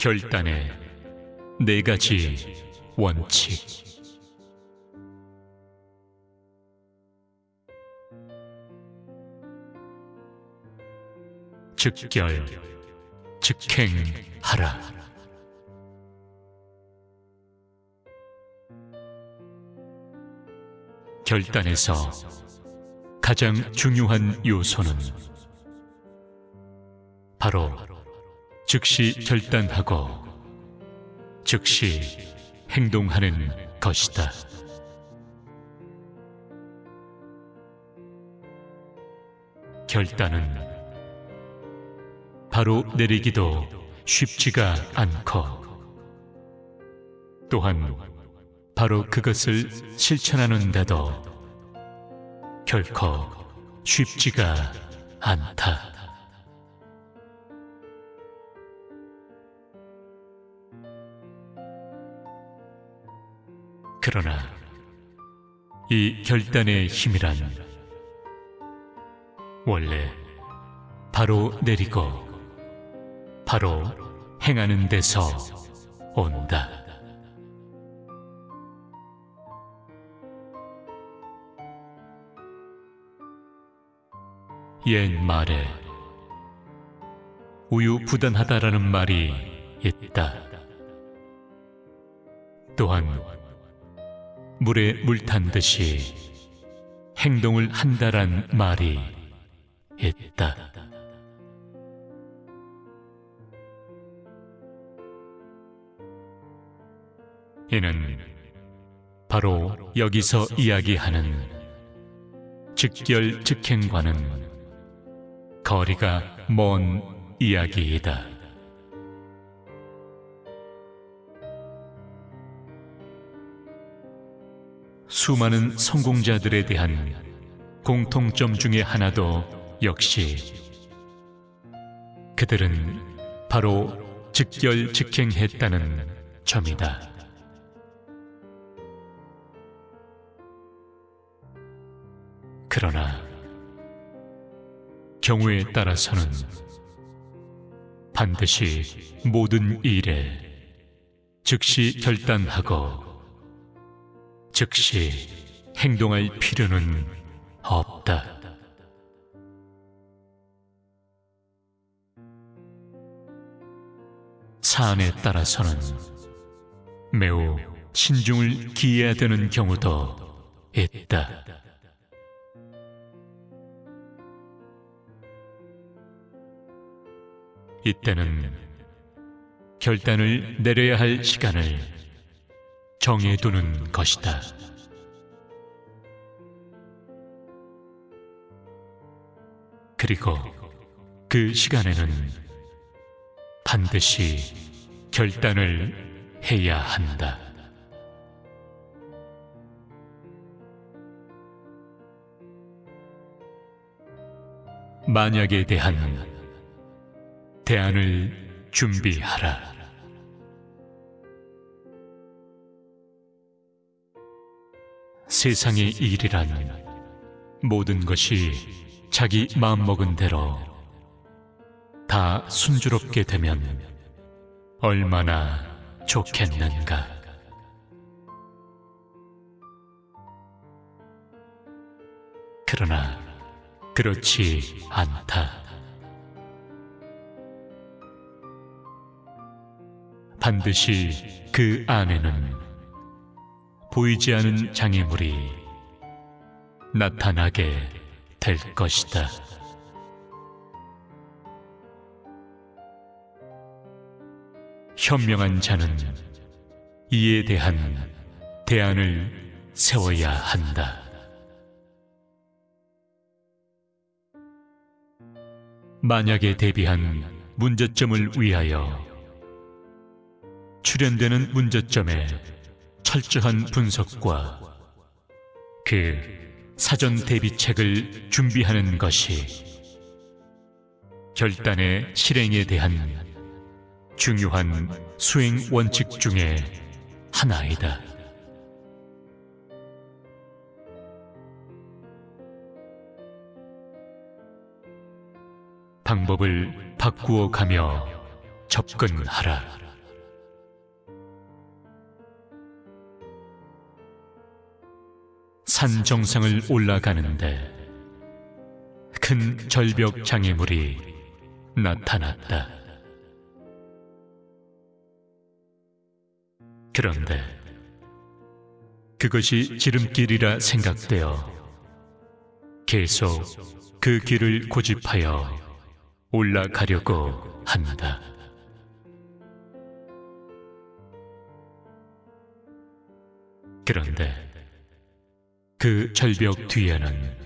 결단의 네 가지 원칙. 즉결, 즉행하라. 결단에서 가장 중요한 요소는 바로 즉시 결단하고 즉시 행동하는 것이다. 결단은 바로 내리기도 쉽지가 않고 또한 바로 그것을 실천하는데도 결코 쉽지가 않다. 그러나 이 결단의 힘이란 원래 바로 내리고 바로 행하는 데서 온다. 옛말에 우유부단하다라는 말이 있다. 또한 물에 물 탄 듯이 행동을 한다란 말이 있다. 이는 바로 여기서 이야기하는 즉결즉행과는 거리가 먼 이야기이다. 수많은 성공자들에 대한 공통점 중의 하나도 역시 그들은 바로 즉결즉행했다는 점이다. 그러나 경우에 따라서는 반드시 모든 일에 즉시 결단하고 즉시 행동할 필요는 없다. 사안에 따라서는 매우 신중을 기해야 되는 경우도 있다. 이때는 결단을 내려야 할 시간을 정해두는 것이다. 그리고 그 시간에는 반드시 결단을 해야 한다. 만약에 대한 대안을 준비하라. 세상의 일이란 모든 것이 자기 마음먹은 대로 다 순조롭게 되면 얼마나 좋겠는가. 그러나 그렇지 않다. 반드시 그 안에는 보이지 않은 장애물이 나타나게 될 것이다. 현명한 자는 이에 대한 대안을 세워야 한다. 만약에 대비한 문제점을 위하여 출현되는 문제점의 철저한 분석과 그 사전 대비책을 준비하는 것이 결단의 실행에 대한 중요한 수행 원칙 중의 하나이다. 방법을 바꾸어 가며 접근하라. 산 정상을 올라가는데 큰 절벽 장애물이 나타났다. 그런데 그것이 지름길이라 생각되어 계속 그 길을 고집하여 올라가려고 한다. 그런데 그 절벽 뒤에는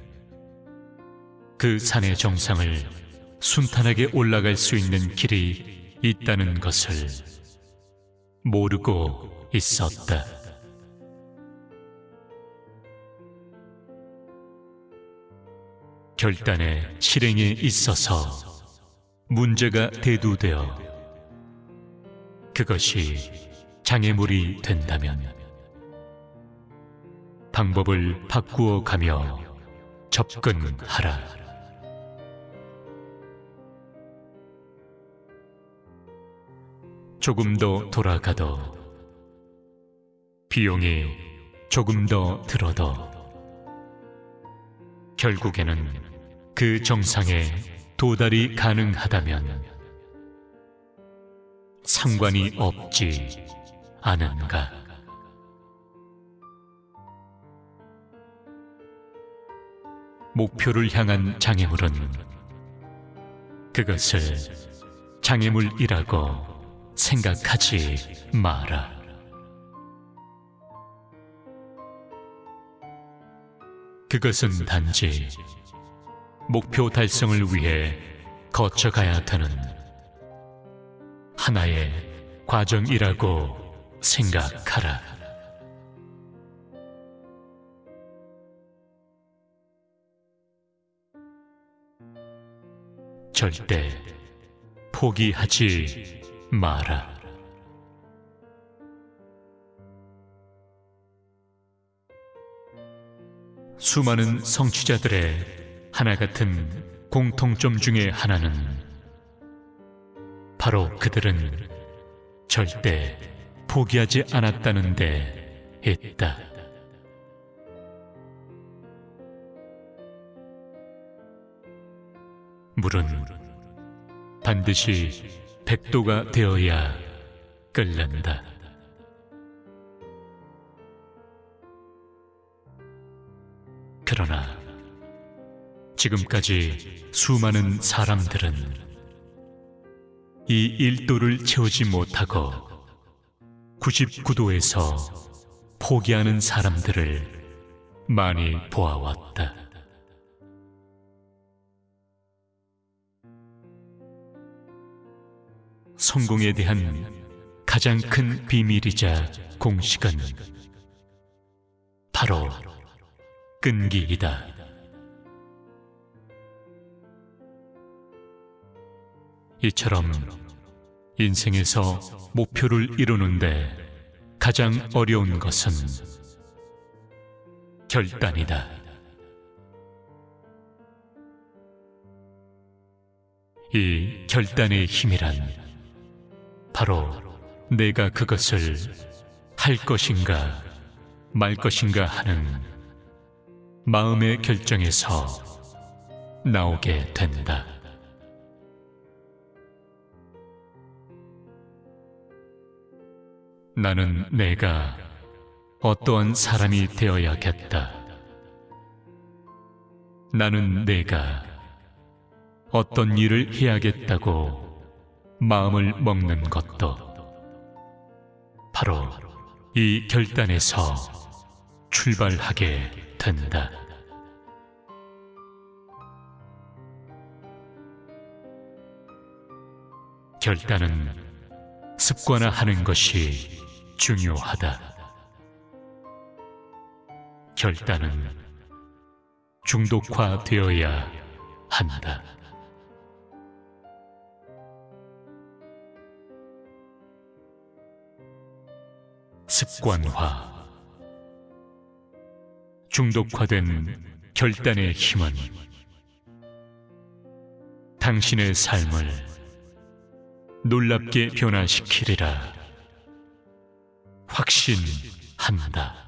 그 산의 정상을 순탄하게 올라갈 수 있는 길이 있다는 것을 모르고 있었다. 결단의 실행에 있어서 문제가 대두되어 그것이 장애물이 된다면 방법을 바꾸어 가며 접근하라. 조금 더 돌아가도 비용이 조금 더 들어도 결국에는 그 정상에 도달이 가능하다면 상관이 없지 않은가. 목표를 향한 장애물은 그것을 장애물이라고 생각하지 마라. 그것은 단지 목표 달성을 위해 거쳐가야 되는 하나의 과정이라고 생각하라. 절대 포기하지 마라. 수많은 성취자들의 하나 같은 공통점 중에 하나는 바로 그들은 절대 포기하지 않았다는 데 있다. 물은 반드시 백도가 되어야 끓는다. 그러나 지금까지 수많은 사람들은 이 일도를 채우지 못하고 99도에서 포기하는 사람들을 많이 보아왔다. 성공에 대한 가장 큰 비밀이자 공식은 바로 끈기이다. 이처럼 인생에서 목표를 이루는데 가장 어려운 것은 결단이다. 이 결단의 힘이란 바로 내가 그것을 할 것인가 말 것인가 하는 마음의 결정에서 나오게 된다. 나는 내가 어떠한 사람이 되어야겠다. 나는 내가 어떤 일을 해야겠다고 마음을 먹는 것도 바로 이 결단에서 출발하게 된다. 결단은 습관화하는 것이 중요하다. 결단은 중독화되어야 한다. 관화 중독화된 결단의 힘은 당신의 삶을 놀랍게 변화시키리라 확신한다.